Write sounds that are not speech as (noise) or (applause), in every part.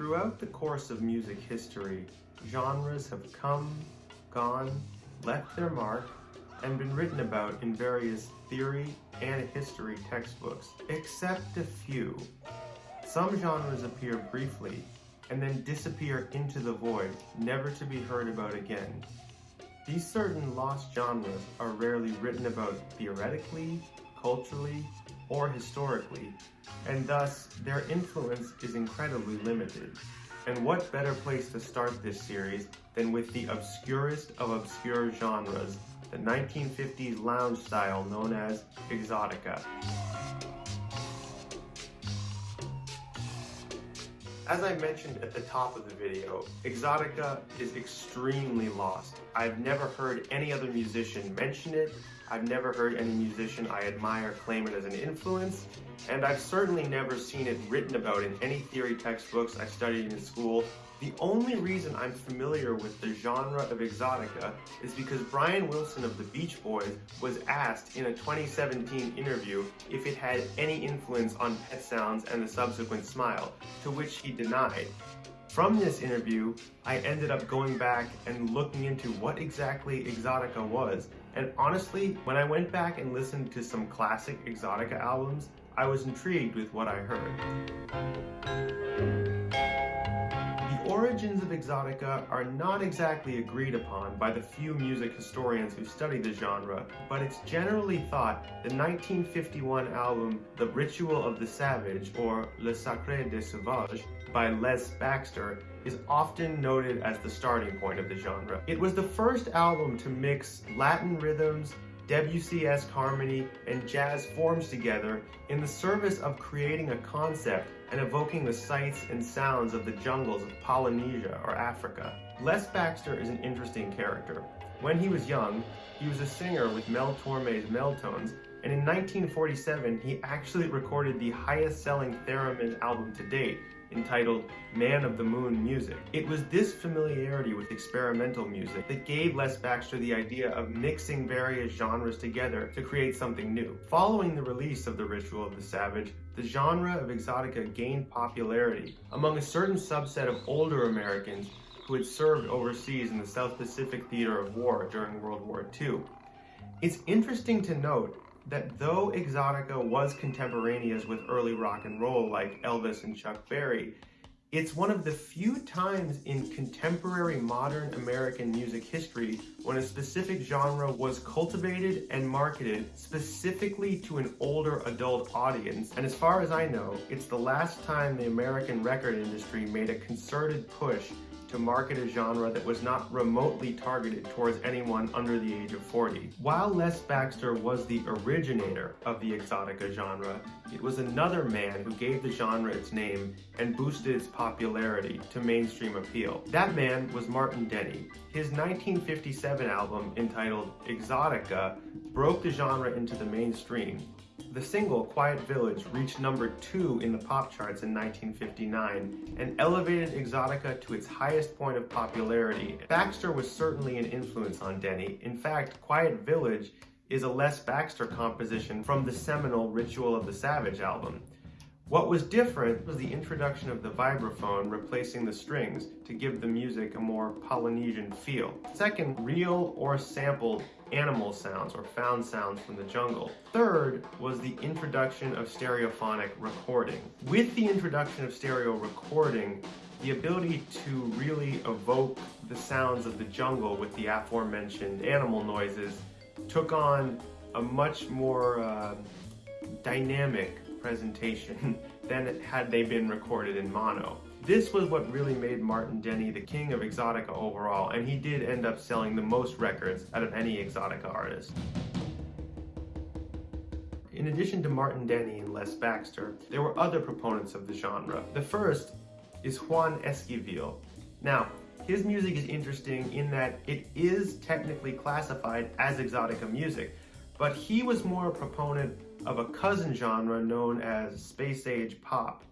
Throughout the course of music history, genres have come, gone, left their mark, and been written about in various theory and history textbooks, except a few. Some genres appear briefly and then disappear into the void, never to be heard about again. These certain lost genres are rarely written about theoretically, culturally, or historically, and thus their influence is incredibly limited. And what better place to start this series than with the obscurest of obscure genres, the 1950s lounge style known as exotica. As I mentioned at the top of the video, Exotica is extremely lost. I've never heard any other musician mention it, I've never heard any musician I admire claim it as an influence, and I've certainly never seen it written about in any theory textbooks I studied in school the only reason I'm familiar with the genre of exotica is because Brian Wilson of the Beach Boys was asked in a 2017 interview if it had any influence on Pet Sounds and the subsequent Smile, to which he denied. From this interview, I ended up going back and looking into what exactly Exotica was, and honestly, when I went back and listened to some classic Exotica albums, I was intrigued with what I heard origins of exotica are not exactly agreed upon by the few music historians who study the genre, but it's generally thought the 1951 album The Ritual of the Savage, or Le Sacre des Sauvages, by Les Baxter is often noted as the starting point of the genre. It was the first album to mix Latin rhythms, WCS harmony, and jazz forms together in the service of creating a concept and evoking the sights and sounds of the jungles of Polynesia or Africa. Les Baxter is an interesting character. When he was young, he was a singer with Mel Torme's Mel-Tones, and in 1947 he actually recorded the highest selling theremin album to date, entitled Man of the Moon Music. It was this familiarity with experimental music that gave Les Baxter the idea of mixing various genres together to create something new. Following the release of The Ritual of the Savage, the genre of exotica gained popularity among a certain subset of older Americans who had served overseas in the South Pacific theater of war during World War II. It's interesting to note that though Exotica was contemporaneous with early rock and roll like Elvis and Chuck Berry, it's one of the few times in contemporary modern American music history when a specific genre was cultivated and marketed specifically to an older adult audience. And as far as I know, it's the last time the American record industry made a concerted push to market a genre that was not remotely targeted towards anyone under the age of 40. While Les Baxter was the originator of the exotica genre, it was another man who gave the genre its name and boosted its popularity to mainstream appeal. That man was Martin Denny. His 1957 album entitled Exotica broke the genre into the mainstream, the single, Quiet Village, reached number two in the pop charts in 1959 and elevated Exotica to its highest point of popularity. Baxter was certainly an influence on Denny. In fact, Quiet Village is a Les Baxter composition from the seminal Ritual of the Savage album. What was different was the introduction of the vibraphone replacing the strings to give the music a more Polynesian feel. Second, real or sampled animal sounds or found sounds from the jungle. Third was the introduction of stereophonic recording. With the introduction of stereo recording, the ability to really evoke the sounds of the jungle with the aforementioned animal noises took on a much more uh, dynamic presentation (laughs) than had they been recorded in mono. This was what really made Martin Denny the king of exotica overall, and he did end up selling the most records out of any exotica artist. In addition to Martin Denny and Les Baxter, there were other proponents of the genre. The first is Juan Esquivel. Now, his music is interesting in that it is technically classified as exotica music, but he was more a proponent of a cousin genre known as space age pop.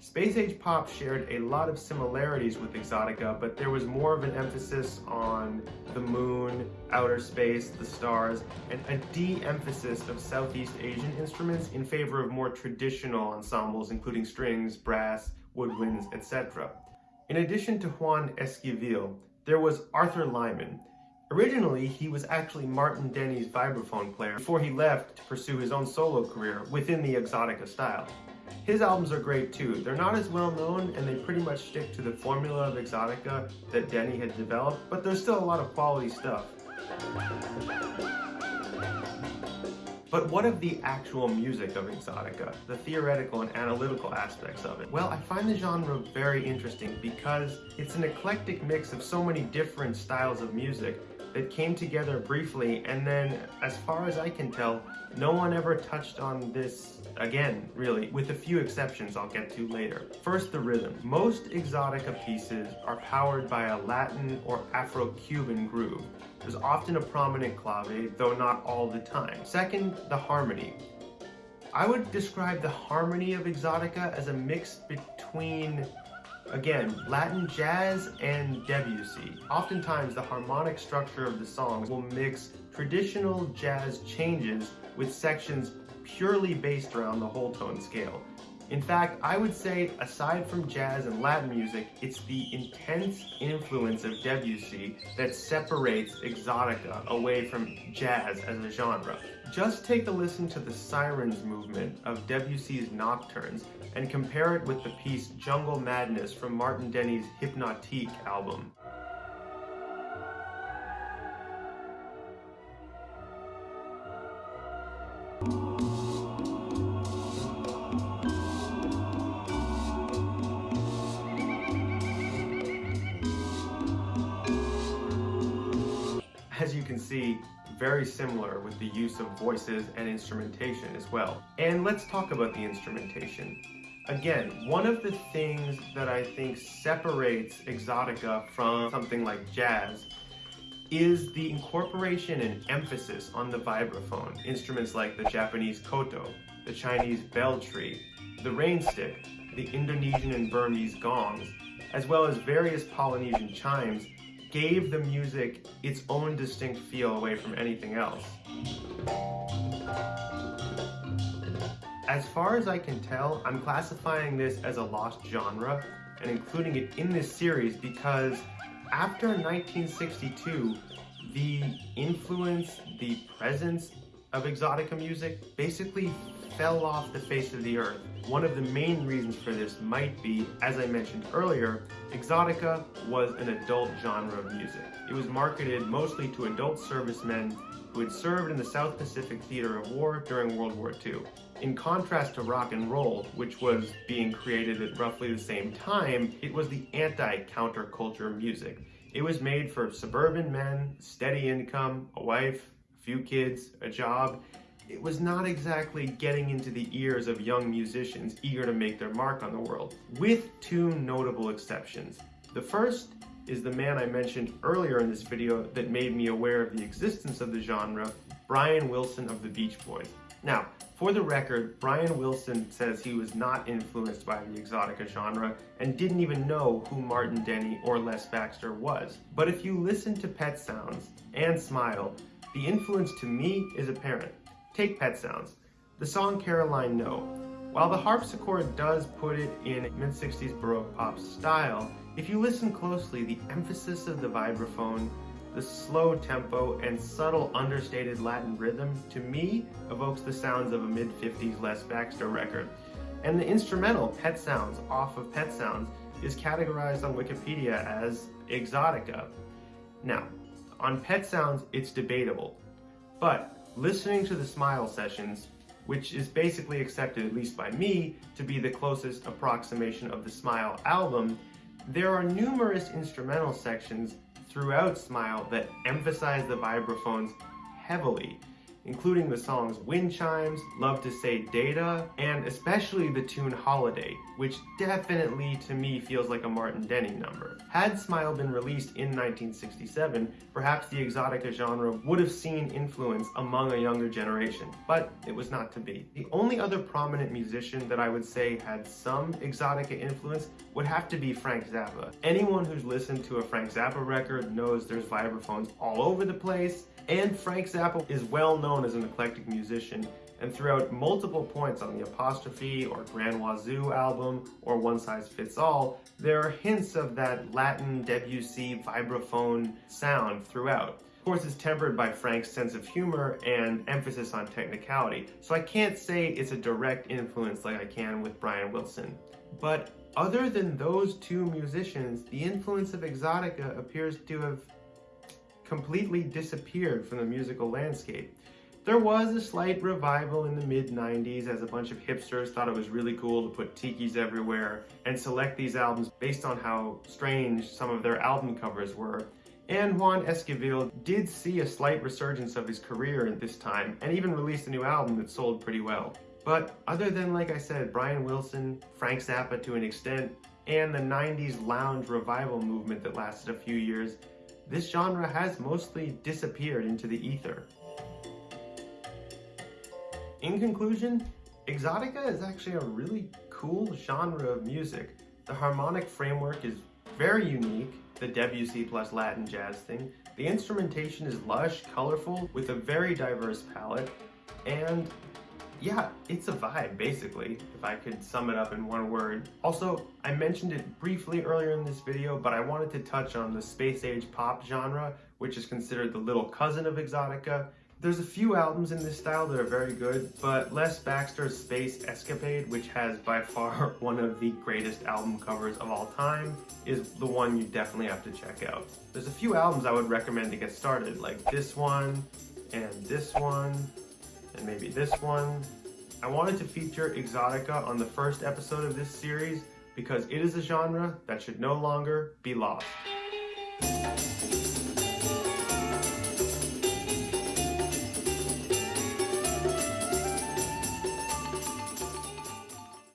Space Age Pop shared a lot of similarities with Exotica, but there was more of an emphasis on the moon, outer space, the stars, and a de-emphasis of Southeast Asian instruments in favor of more traditional ensembles including strings, brass, woodwinds, etc. In addition to Juan Esquivel, there was Arthur Lyman. Originally, he was actually Martin Denny's vibraphone player before he left to pursue his own solo career within the Exotica style. His albums are great too. They're not as well known and they pretty much stick to the formula of Exotica that Denny had developed, but there's still a lot of quality stuff. But what of the actual music of Exotica, the theoretical and analytical aspects of it? Well, I find the genre very interesting because it's an eclectic mix of so many different styles of music that came together briefly and then, as far as I can tell, no one ever touched on this again, really, with a few exceptions I'll get to later. First, the rhythm. Most Exotica pieces are powered by a Latin or Afro-Cuban groove. There's often a prominent clave, though not all the time. Second, the harmony. I would describe the harmony of Exotica as a mix between Again, Latin jazz and Debussy. Oftentimes, the harmonic structure of the songs will mix traditional jazz changes with sections purely based around the whole tone scale. In fact, I would say, aside from jazz and Latin music, it's the intense influence of Debussy that separates Exotica away from jazz as a genre. Just take a listen to the Sirens movement of Debussy's Nocturnes and compare it with the piece Jungle Madness from Martin Denny's Hypnotique album. Can see, very similar with the use of voices and instrumentation as well. And let's talk about the instrumentation. Again, one of the things that I think separates Exotica from something like jazz is the incorporation and emphasis on the vibraphone. Instruments like the Japanese koto, the Chinese bell tree, the rain stick, the Indonesian and Burmese gongs, as well as various Polynesian chimes gave the music its own distinct feel away from anything else. As far as I can tell, I'm classifying this as a lost genre and including it in this series because after 1962, the influence, the presence of exotica music basically fell off the face of the earth. One of the main reasons for this might be, as I mentioned earlier, exotica was an adult genre of music. It was marketed mostly to adult servicemen who had served in the South Pacific Theater of War during World War II. In contrast to rock and roll, which was being created at roughly the same time, it was the anti-counterculture music. It was made for suburban men, steady income, a wife, a few kids, a job, it was not exactly getting into the ears of young musicians eager to make their mark on the world, with two notable exceptions. The first is the man I mentioned earlier in this video that made me aware of the existence of the genre, Brian Wilson of the Beach Boys. Now, for the record, Brian Wilson says he was not influenced by the exotica genre and didn't even know who Martin Denny or Les Baxter was. But if you listen to Pet Sounds and Smile, the influence to me is apparent. Take Pet Sounds. The song Caroline No. While the harpsichord does put it in mid-60s Baroque pop style, if you listen closely, the emphasis of the vibraphone, the slow tempo, and subtle understated Latin rhythm, to me, evokes the sounds of a mid-50s Les Baxter record. And the instrumental, Pet Sounds, off of Pet Sounds, is categorized on Wikipedia as exotica. Now, on Pet Sounds, it's debatable, but listening to the Smile sessions, which is basically accepted, at least by me, to be the closest approximation of the Smile album, there are numerous instrumental sections throughout Smile that emphasize the vibraphones heavily including the songs Wind Chimes, Love to Say Dada, and especially the tune Holiday, which definitely to me feels like a Martin Denny number. Had Smile been released in 1967, perhaps the exotica genre would have seen influence among a younger generation, but it was not to be. The only other prominent musician that I would say had some exotica influence would have to be Frank Zappa. Anyone who's listened to a Frank Zappa record knows there's vibraphones all over the place, and Frank Zappa is well known as an eclectic musician. and throughout multiple points on the Apostrophe or Grand Wazoo album or One Size Fits All, there are hints of that Latin Debussy vibraphone sound throughout. Of course, it's tempered by Frank's sense of humor and emphasis on technicality, so I can't say it's a direct influence like I can with Brian Wilson. But other than those two musicians, the influence of Exotica appears to have completely disappeared from the musical landscape. There was a slight revival in the mid 90s as a bunch of hipsters thought it was really cool to put tikis everywhere and select these albums based on how strange some of their album covers were. And Juan Esquivel did see a slight resurgence of his career at this time and even released a new album that sold pretty well. But other than, like I said, Brian Wilson, Frank Zappa to an extent, and the 90s lounge revival movement that lasted a few years, this genre has mostly disappeared into the ether. In conclusion, Exotica is actually a really cool genre of music. The harmonic framework is very unique, the Debussy plus Latin jazz thing. The instrumentation is lush, colorful, with a very diverse palette, and yeah, it's a vibe, basically, if I could sum it up in one word. Also, I mentioned it briefly earlier in this video, but I wanted to touch on the space age pop genre, which is considered the little cousin of Exotica, there's a few albums in this style that are very good, but Les Baxter's Space Escapade, which has by far (laughs) one of the greatest album covers of all time, is the one you definitely have to check out. There's a few albums I would recommend to get started, like this one, and this one, and maybe this one. I wanted to feature Exotica on the first episode of this series because it is a genre that should no longer be lost.